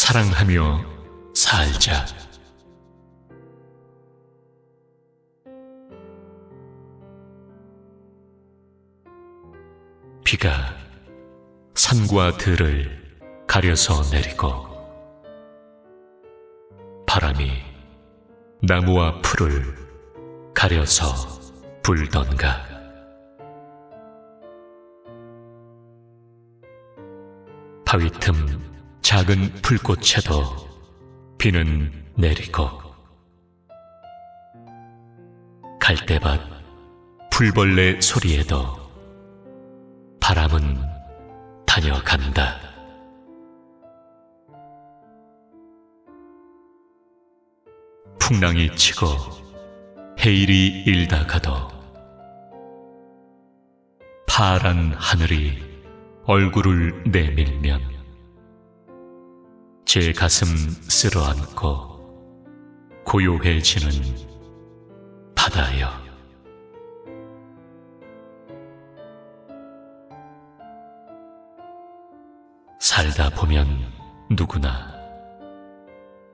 사랑하며 살자. 비가 산과 들을 가려서 내리고 바람이 나무와 풀을 가려서 불던가 바위 틈 작은 풀꽃에도 비는 내리고 갈대밭 풀벌레 소리에도 바람은 다녀간다. 풍랑이 치고 해일이 일다 가도 파란 하늘이 얼굴을 내밀면 제 가슴 쓸어안고 고요해지는 바다여 살다 보면 누구나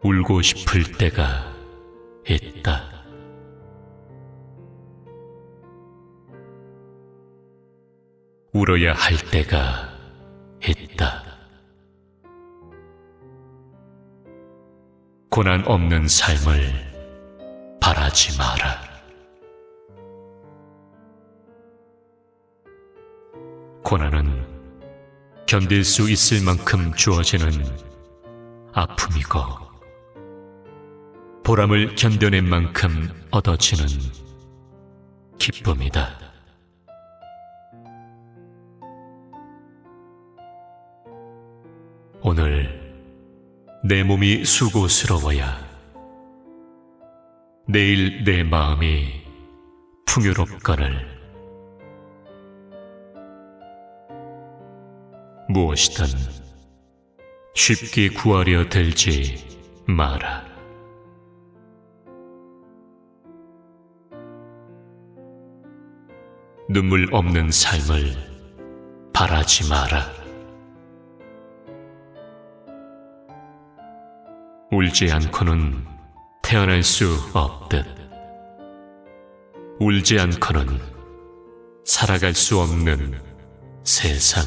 울고 싶을 때가 있다. 울어야 할 때가 있다. 고난 없는 삶을 바라지 마라. 고난은 견딜 수 있을 만큼 주어지는 아픔이고 보람을 견뎌낸 만큼 얻어지는 기쁨이다. 오늘 내 몸이 수고스러워야 내일 내 마음이 풍요롭거늘 무엇이든 쉽게 구하려 들지 마라. 눈물 없는 삶을 바라지 마라. 울지 않고는 태어날 수 없듯. 울지 않고는 살아갈 수 없는 세상.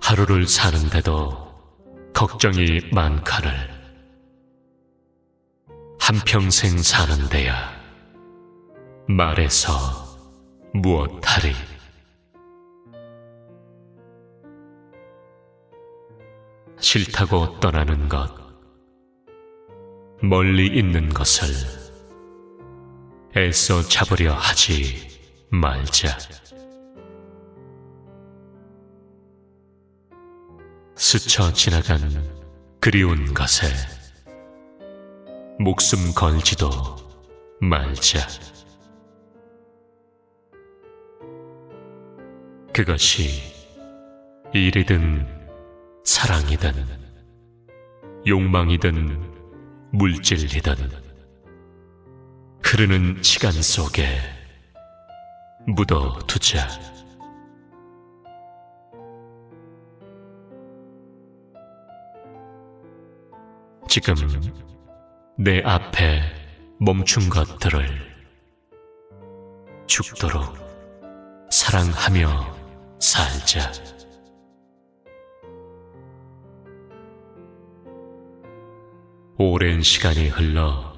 하루를 사는데도 걱정이 많거늘 한평생 사는데야 말해서 무엇하리 싫다고 떠나는 것 멀리 있는 것을 애써 잡으려 하지 말자. 스쳐 지나간 그리운 것에 목숨 걸지도 말자. 그것이 일이든 사랑이든 욕망이든 물질이든 흐르는 시간 속에 묻어두자. 지금 내 앞에 멈춘 것들을 죽도록 사랑하며 살자. 오랜 시간이 흘러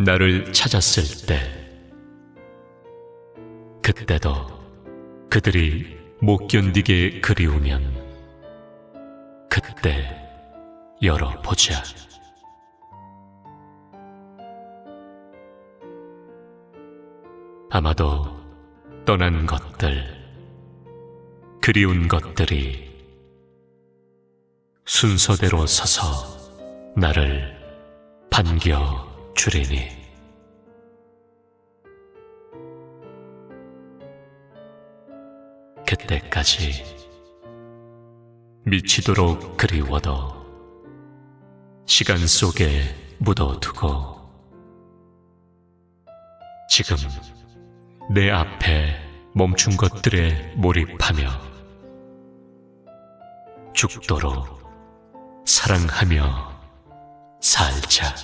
나를 찾았을 때, 그때도 그들이 못 견디게 그리우면, 그때 열어보자. 아마도 떠난 것들, 그리운 것들이 순서대로 서서 나를 반겨 주리니. 그때까지 미치도록 그리워도 시간 속에 묻어두고 지금 내 앞에 멈춘 것들에 몰입하며 죽도록 사랑하며 살자.